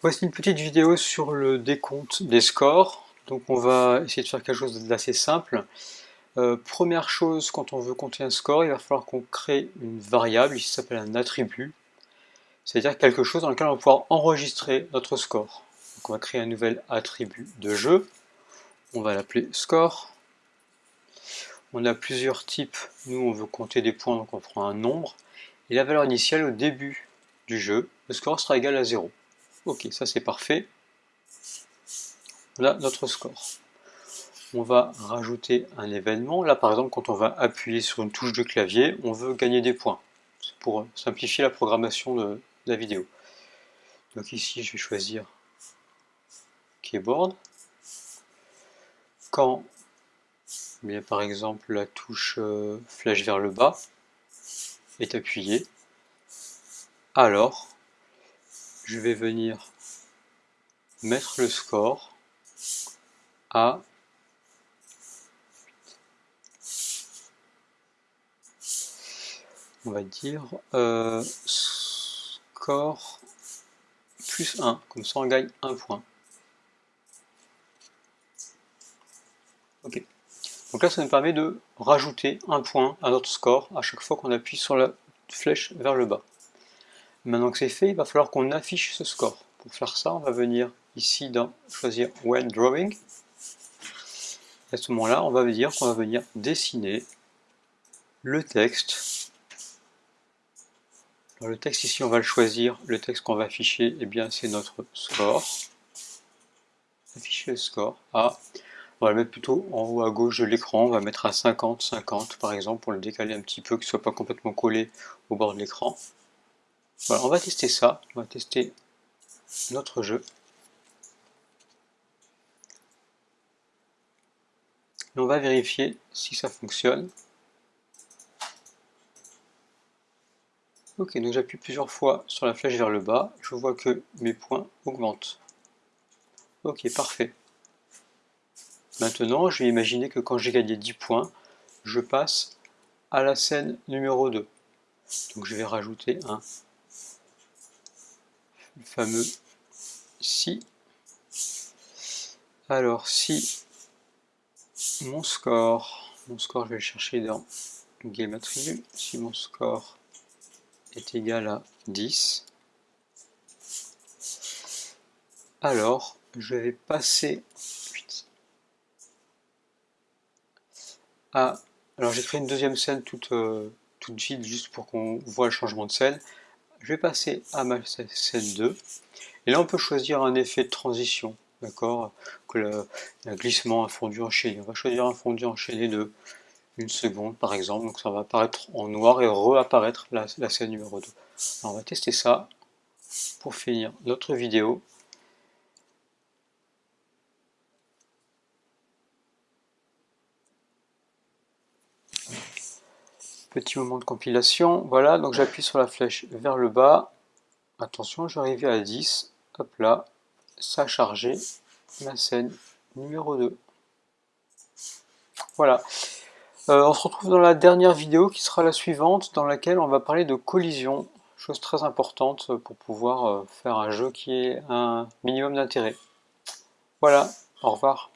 Voici une petite vidéo sur le décompte des scores. Donc on va essayer de faire quelque chose d'assez simple. Euh, première chose, quand on veut compter un score, il va falloir qu'on crée une variable, ici s'appelle un attribut. C'est-à-dire quelque chose dans lequel on va pouvoir enregistrer notre score. On va créer un nouvel attribut de jeu. On va l'appeler score. On a plusieurs types. Nous, on veut compter des points, donc on prend un nombre. Et la valeur initiale au début du jeu, le score sera égal à 0. Ok, ça c'est parfait. Là, notre score. On va rajouter un événement. Là, par exemple, quand on va appuyer sur une touche de clavier, on veut gagner des points. C'est pour simplifier la programmation de la vidéo. Donc ici, je vais choisir Keyboard. Quand, bien, par exemple, la touche euh, flèche vers le bas est appuyée, alors je vais venir mettre le score à on va dire euh, score plus 1, comme ça on gagne un point. Ok. Donc là ça nous permet de rajouter un point à notre score à chaque fois qu'on appuie sur la flèche vers le bas. Maintenant que c'est fait, il va falloir qu'on affiche ce score. Pour faire ça, on va venir ici dans choisir When Drawing. à ce moment-là, on va dire qu'on va venir dessiner le texte. le texte ici, on va le choisir. Le texte qu'on va afficher, eh bien, c'est notre score. Afficher le score. Ah, on va le mettre plutôt en haut à gauche de l'écran. On va mettre à 50, 50 par exemple, pour le décaler un petit peu, qu'il ne soit pas complètement collé au bord de l'écran. On va tester ça, on va tester notre jeu. On va vérifier si ça fonctionne. Ok, donc j'appuie plusieurs fois sur la flèche vers le bas, je vois que mes points augmentent. Ok, parfait. Maintenant, je vais imaginer que quand j'ai gagné 10 points, je passe à la scène numéro 2. Donc je vais rajouter un fameux si. Alors si mon score, mon score je vais le chercher dans Game Attribute, si mon score est égal à 10, alors je vais passer à... Alors j'ai créé une deuxième scène toute, euh, toute vide juste pour qu'on voit le changement de scène je vais passer à ma scène 2. Et là, on peut choisir un effet de transition, d'accord? Que glissement, un fondu enchaîné. On va choisir un fondu enchaîné de une seconde, par exemple. Donc ça va apparaître en noir et réapparaître la, scène numéro 2. Alors, on va tester ça pour finir notre vidéo. Petit moment de compilation, voilà, donc j'appuie sur la flèche vers le bas. Attention, vais à 10. Hop là, ça a chargé la scène numéro 2. Voilà. Euh, on se retrouve dans la dernière vidéo qui sera la suivante, dans laquelle on va parler de collision, chose très importante pour pouvoir euh, faire un jeu qui ait un minimum d'intérêt. Voilà, au revoir.